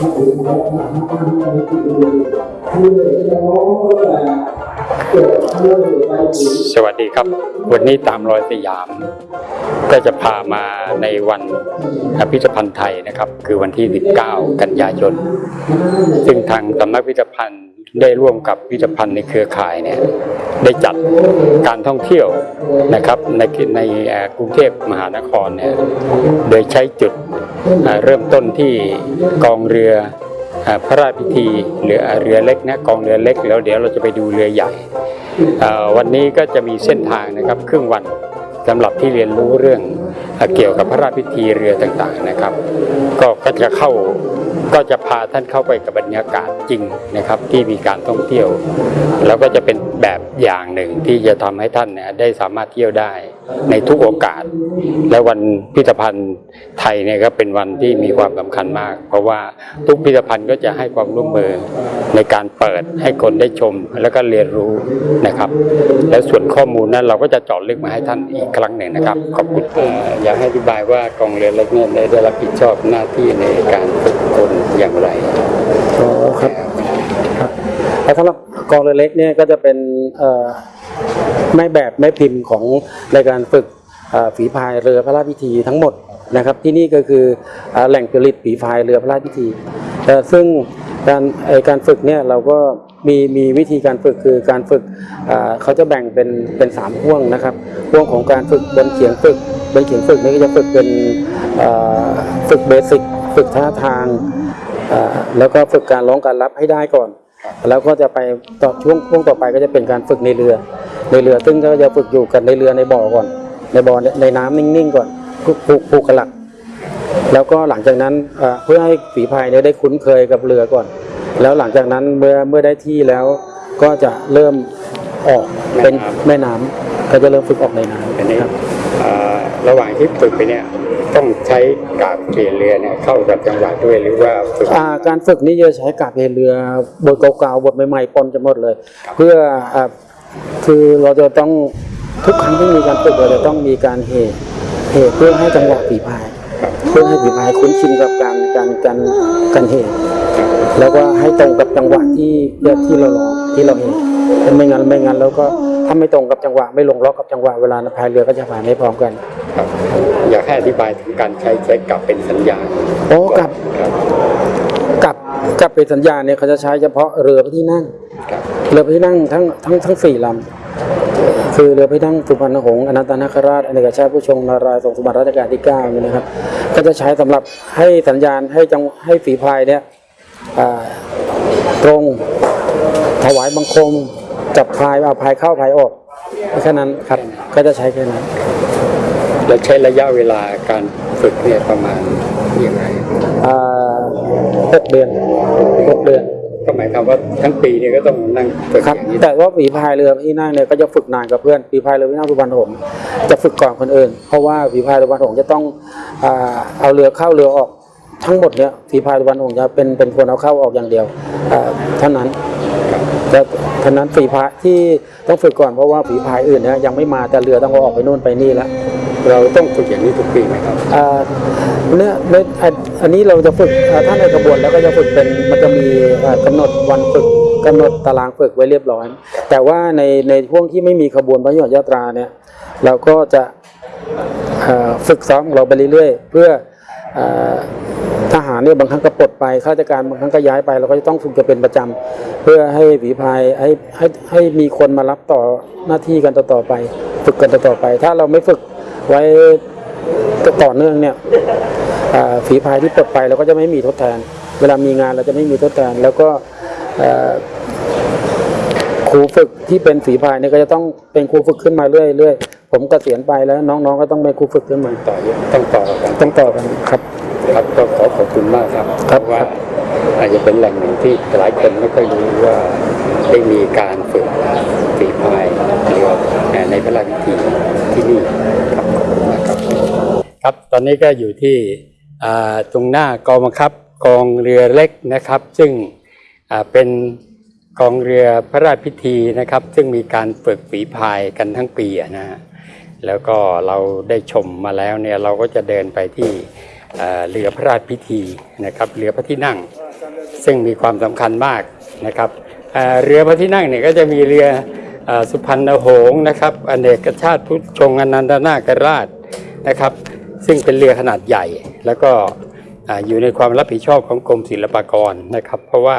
สวัสดีครับ วันนี้ตามรอยสยาม ก็จะพามาในวันพิพิธภัณฑ์ไทยนะครับ คือวันที่ 19 กันยายน ซึ่งทางสำนักพิพิธภัณฑ์ได้ร่วมกับพิพิธภัณฑ์ในเครือข่ายเนี่ยได้จัดการท่องเที่ยวนะครับในในกรุงเทพมหานครเนี่ยโดยใช้จุด เริ่มต้นที่กองเรืออพระราชพิธีเรือเรือเล็กนะกองเรือเล็กแล้วเดี๋ยวเราจะไปดูเรือใหญ่วันนี้ก็จะมีเส้นทางนะครับครึ่งวันสำหรับที่เรียนรู้เรื่องเอเกี่ยวกับพระราชพิธีเรือต่างๆนะครับ ก็ก็จะเข้า ก็จะพาท่านเข้าไปกับบรรยากาศจริงนะครับ ที่มีการท่องเที่ยว แล้วก็จะเป็นแบบอย่างหนึ่งที่จะทำให้ท่านเนี่ยได้สามารถเที่ยวได้ในทุกโอกาส และวันพิพิธภัณฑ์ไทยเนี่ยก็เป็นวันที่มีความสำคัญมาก เพราะว่าทุกพิพิธภัณฑ์ก็จะให้ความร่วมมือในการเปิดให้คนได้ชมแล้วก็เรียนรู้นะครับ และส่วนข้อมูลนั้นเราก็จะเจาะลึกมาให้ท่านอีกครั้งหนึ่งนะครับขอบคุณอยากให้อธิบายว่ากองเรือเล็กเนี่ยได้รับผิดชอบหน้าที่ในการฝึก นอย่างไรอ๋อครับครับแล้วสำหรับกองเรือเล็กเนี่ยก็จะเป็นแม่แบบแม่พิมพ์ของในการฝึกฝีพายเรือพระราชพิธีทั้งหมดนะครับ ที่นี่ก็คืออแหล่งผลิตฝีพายเรือพระราชพิธีเอ่ซึ่งการการฝึกเนี่ยเราก็มีมีวิธีการฝึกคือการฝึกเขาจะแบ่งเป็นเป็นสามห่วงนะครับห่วงของการฝึกบนเขียงฝึกบนเขียงฝึกนี่ก็จะฝึกเป็นฝึกเบสิกฝึกท่าทาง แล้วก็ฝึกการร้องการรับให้ได้ก่อน แล้วก็จะไปต่อช่วงช่วงต่อไปก็จะเป็นการฝึกในเรือ ในเรือซึ่งก็จะฝึกอยู่กันในเรือในบ่อก่อน ในบ่อในน้ำนิ่งๆก่อนผูกผูกผูกกระหลัก แล้วก็หลังจากนั้นอ่าเพื่อให้ฝีพายเนี่ยได้คุ้นเคยกับเรือก่อน แล้วหลังจากนั้นเมื่อเมื่อได้ที่แล้วก็จะเริ่มออกเป็นแม่น้ำก็จะเริ่มฝึกออกในน้ำอันนี้ครับเอ่อระหว่างที่ฝึกไปเนี่ย ต้องใช้กาบเกเรือเนี่ยเข้ากับจังหวะด้วยหรือว่าฝึกอ่าการฝึกนี่จะใช้กาบเพลเรือบทเก่าๆบทใหม่ๆปนจะหมดเลย เพื่ออ่าคือเราจะต้องทุกครั้งที่มีการฝึกเราจะต้องมีการเหตุเหตุเพื่อให้จังหวะฝีพายเพื่อให้ฝีพายคุ้นชินกับการการการการเหตุแล้วก็ให้ตรงกับจังหวะที่ที่เราร้องที่เราเห็นไม่งั้นไม่งั้นแล้วก็ถ้าไม่ตรงกับจังหวะไม่ลงล็อกกับจังหวะเวลาพายเรือก็จะพายไม่พร้อมกัน ครับ อยากให้อธิบายถึงการใช้ใช้กลับเป็นสัญญาณโอ้กับครับกับกับเป็นสัญญาณเนี่ยเขาจะใช้เฉพาะเรือพระที่นั่งครับเรือพระที่นั่งทั้งทั้งทั้งสี่ลำคือเรือพระที่นั่งสุพรรณหงษ์อนันตนาคราชอเนกชาติผู้ชงนารายณ์ทรงสมบัติรัชกาลที่เก้าเนี่ยนะครับ ก็จะใช้สำหรับให้สัญญาณให้จังให้ฝีพายเนี่ยอ่าตรงถวายบังคมจับพายเอาพายเข้าพายออกแค่นั้นครับก็จะใช้แค่นั้น แล้วใช้ระยะเวลาการฝึกเนี่ยประมาณยังไงอ่าหกเดือนหกเดือน ก็หมายความว่าทั้งปีเนี่ยก็ต้องนั่งฝึกครับอย่างนี้แต่ว่าฝีพายเรือที่นั่งเนี่ยก็จะฝึกนานกับเพื่อนฝีพายเรือที่นั่งสุพรรณหงษ์จะฝึกก่อนคนอื่น เพราะว่าฝีพายเรือสุพรรณหงษ์จะต้องอ่าเอาเรือเข้าเรือออกทั้งหมดเนี่ยฝีพายเรือสุพรรณหงษ์จะเป็นเป็นคนเอาเข้าออกอย่างเดียวอ่าเท่านั้นแล้วเท่านั้นฝีพายที่ต้องฝึกก่อนเพราะว่าฝีพายอื่นเนี่ยยังไม่มาแต่เรือต้องเอาออกไปนู่นไปนี่แล้ว เราต้องฝึกอย่างนี้ทุกปีไหมครับเนี่ยในอันอันนี้เราจะฝึกอ่าถ้าในกระบวนแล้วก็จะฝึกเป็นมันจะมีอ่ากำหนดวันฝึกกำหนดตารางฝึกไว้เรียบร้อย แต่ว่าในในช่วงที่ไม่มีขบวนพระยอดยาตราเนี่ยเราก็จะฝึกซ้อมเราไปเรื่อยๆ เพื่ออทหารเนี่ยบางครั้งก็ปลดไปข้าราชการบางครั้งก็ย้ายไปเราก็จะต้องฝึกกันเป็นประจำเพื่อให้ฝีพายให้ให้ให้มีคนมารับต่อหน้าที่กันต่อๆไป ฝึกกันต่อๆไป ถ้าเราไม่ฝึก ไว้ต่อเนื่องเนี่ยอ่าฝีพายที่ปลดไปเราก็จะไม่มีทดแทน เวลามีงานเราจะไม่มีทดแทน แล้วก็เอ่อครูฝึกที่เป็นฝีพายเนี่ยก็จะต้องเป็นครูฝึกขึ้นมาเรื่อยเรื่อยผมเกษียณไปแล้วน้องๆก็ต้องเป็นครูฝึกขึ้นมาต่อต้องต่อกันต้องต่อกันครับครับก็ขอขอบคุณมากครับครับเพาะว่าอาจจะเป็นแหล่งหนึ่งที่หลายคนไม่ค่อยรู้ว่าได้มีการฝึกฝีพายเรือในพระราชพิธีที่นี่ครับขอบคุณมากครับ ครับ ตอนนี้ก็อยู่ที่ตรงหน้ากองบังคับกองเรือเล็กนะครับ ซึ่งเป็นกองเรือพระราชพิธีนะครับ ซึ่งมีการฝึกฝีพายกันทั้งปีนะฮะแล้วก็เราได้ชมมาแล้วเนี่ยเราก็จะเดินไปที่เรือพระราชพิธีนะครับเรือพระที่นั่ง ซึ่งมีความสำคัญมากนะครับเรือพระที่นั่งเนี่ยก็จะมีเรืออสุพรรณหงส์นะครับอเนกชาติพุทธชงอนันตนาคราชนะครับ ซึ่งเป็นเรือขนาดใหญ่ แล้วก็ออยู่ในความรับผิดชอบของกรมศิลปากรนะครับ เพราะว่า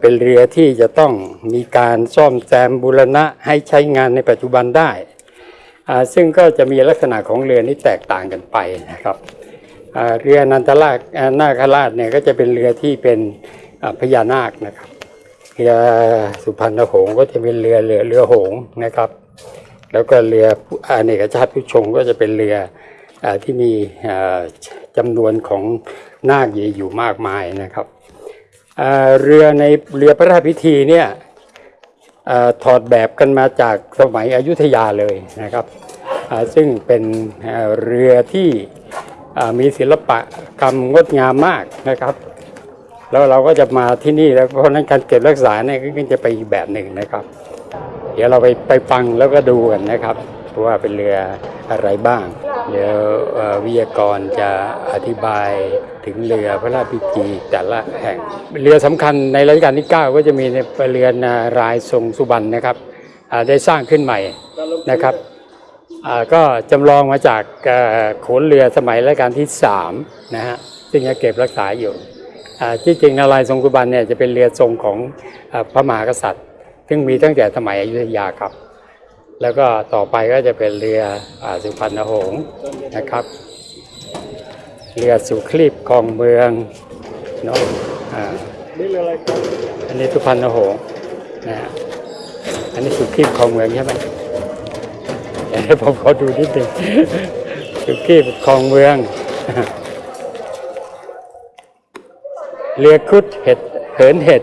เป็นเรือที่จะต้องมีการซ่อมแซมบูรณะให้ใช้งานในปัจจุบันได้ ซึ่งก็จะมีลักษณะของเรือที่แตกต่างกันไปนะครับเรือนันทราชอ่านาคราชเนี่ยก็จะเป็นเรือที่เป็นพญานาคนะครับเรือสุพรรณหงส์ก็จะเป็นเรือเรือเรือหงส์นะครับ แล้วก็เรืออเนกชาติผู้ชงก็จะเป็นเรือ ที่มีจำนวนของนาคอยู่มากมายนะครับเรือในเรือพระราชพิธีเนี่ยอถอดแบบกันมาจากสมัยอยุธยาเลยนะครับซึ่งเป็นเรือที่มีศิลปะกรรมงดงามมากนะครับ แล้วเราก็จะมาที่นี่แล้วเพราะฉะนั้นการเก็บรักษาเนี่ยก็จะไปอีกแบบหนึ่งนะครับ เดี๋ยวเราไปไปฟังแล้วก็ดูกันนะครับ ว่าเป็นเรืออะไรบ้าง เดี๋ยววิทยากรจะอธิบายถึงเรือพระราชพิธีแต่ละแห่ง เรือสำคัญในรัชกาลที่ 9 ก็จะมีในเรือนารายทรงสุบรรณนะครับได้สร้างขึ้นใหม่นะครับก็จำลองมาจากโขนเรือสมัยรัชกาลที่3นะฮะซึ่งยังเก็บรักษาอยู่ที่จริงนารายทรงกุบันเนี่ยจะเป็นเรือทรงของอพระมหากษัตริย์ ซึ่งมีตั้งแต่สมัยอยุธยาครับ แล้วก็ต่อไปก็จะเป็นเรืออสุพรรณหงส์นะครับ เรือสุคลีบคลองเมืองเนาะอ่านี่เรืออะไรครับอันนี้สุพรรณหงส์นะฮะอันนี้สุคลีบคลองเมืองใช่ไหมเดี๋ยวผมขอดูนิดหนึ่งสุกี้คลองเมือง เรือครุดเห็ดเหินเห็ด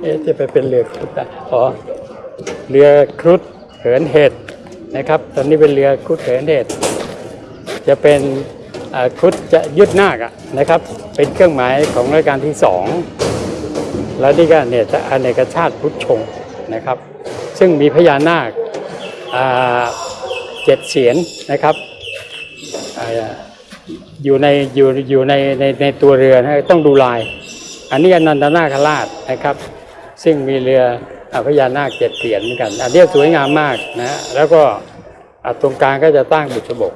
เอ๊ะจะไปเป็นเรือครุดอ๋อเรือครุด เหินเห็ดนะครับตอนนี้เป็นเรือคุดเหินเห็ดจะเป็นคุดจะยึดนาคอะนะครับ เป็นเครื่องหมายของรัชกาลที่สองแล้วนี่ก็เนี่ยจะอเนกชาติพุทธชงนะครับ ซึ่งมีพญานาคเจ็ดเสียนนะครับอยู่ในอยู่อยู่ในในในตัวเรือนะต้องดูลาย อันนี้อนันตนาคราชนะครับ ซึ่งมีเรือ พญานาคเจ็ดเสียนเหมือนกัน อันนี้สวยงามมากนะ แล้วก็ตรงกลางก็จะตั้งบุษบก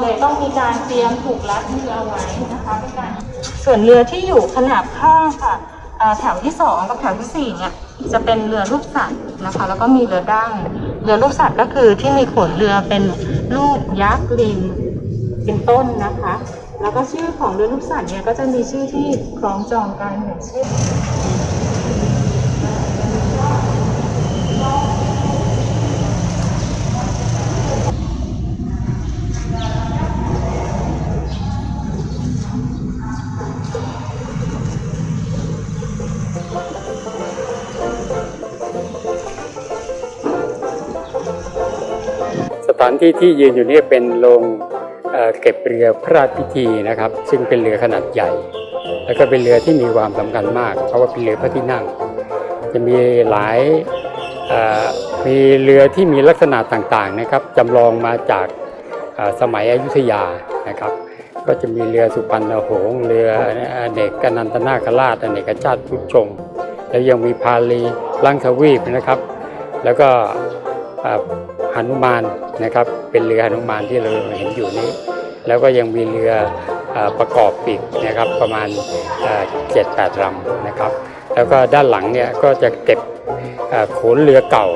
เลยต้องมีการเตรียมผูกรัดเรือเอาไว้นะคะเป็นการส่วนเรือที่อยู่ขนาบข้างค่ะแถวที่สองกับแถวที่สี่เนี่ยจะเป็นเรือลูกสัตว์นะคะ แล้วก็มีเรือดั้งเรือลูกสัตว์ก็คือที่มีขนเรือเป็นรูปยักษ์ลิงเป็นต้นนะคะ แล้วก็ชื่อของเรือลูกสัตว์เนี่ยก็จะมีชื่อที่คล้องจองกันอย่างเช่น ที่ที่ยืนอยู่นี่เป็นโรงเเก็บเรือพระราชพิธีนะครับ ซึ่งเป็นเรือขนาดใหญ่ แล้วก็เป็นเรือที่มีความสำคัญมาก เพราะว่าเป็นเรือพระที่นั่ง จะมีหลายมีเรือที่มีลักษณะต่างๆนะครับจำลองมาจากสมัยอยุธยานะครับ ก็จะมีเรือสุพรรณหงส์เรืออเนกกนันตนาคราชอเนกชาติพุทธชง แล้วยังมีพาลีลังทวีปนะครับ แล้วก็ หนุมานนะครับ เป็นเรือหนุมานที่เราเห็นอยู่นี้ แล้วก็ยังมีเรืออประกอบปีกนะครับประมาณเจ็ดแปดลำนะครับ แล้วก็ด้านหลังเนี่ยก็จะเก็บโขนเรือเก่า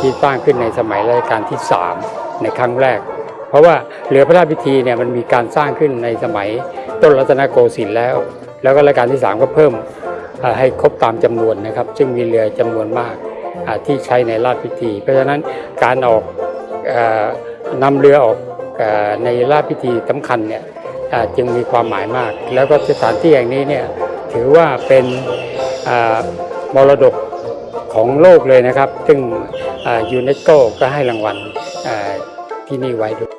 ที่สร้างขึ้นในสมัยรัชกาลที่ 3 ในครั้งแรก เพราะว่าเรือพระราชพิธีเนี่ยมันมีการสร้างขึ้นในสมัยต้นรัตนโกสินทร์แล้ว แล้วก็รัชกาลที่ 3 ก็เพิ่มให้ครบตามจำนวนนะครับ ซึ่งมีเรือจำนวนมาก ที่ใช้ในราชพิธี เพราะฉะนั้นการออกอ่อนำเรือออกอในราชพิธีสำคัญเนี่ยจึงมีความหมายมาก แล้วก็สถานที่แห่งนี้เนี่ยถือว่าเป็นมรดกของโลกเลยนะครับ ซึ่งยูเนสโกก็ให้รางวัลที่นี่ไว้ด้วย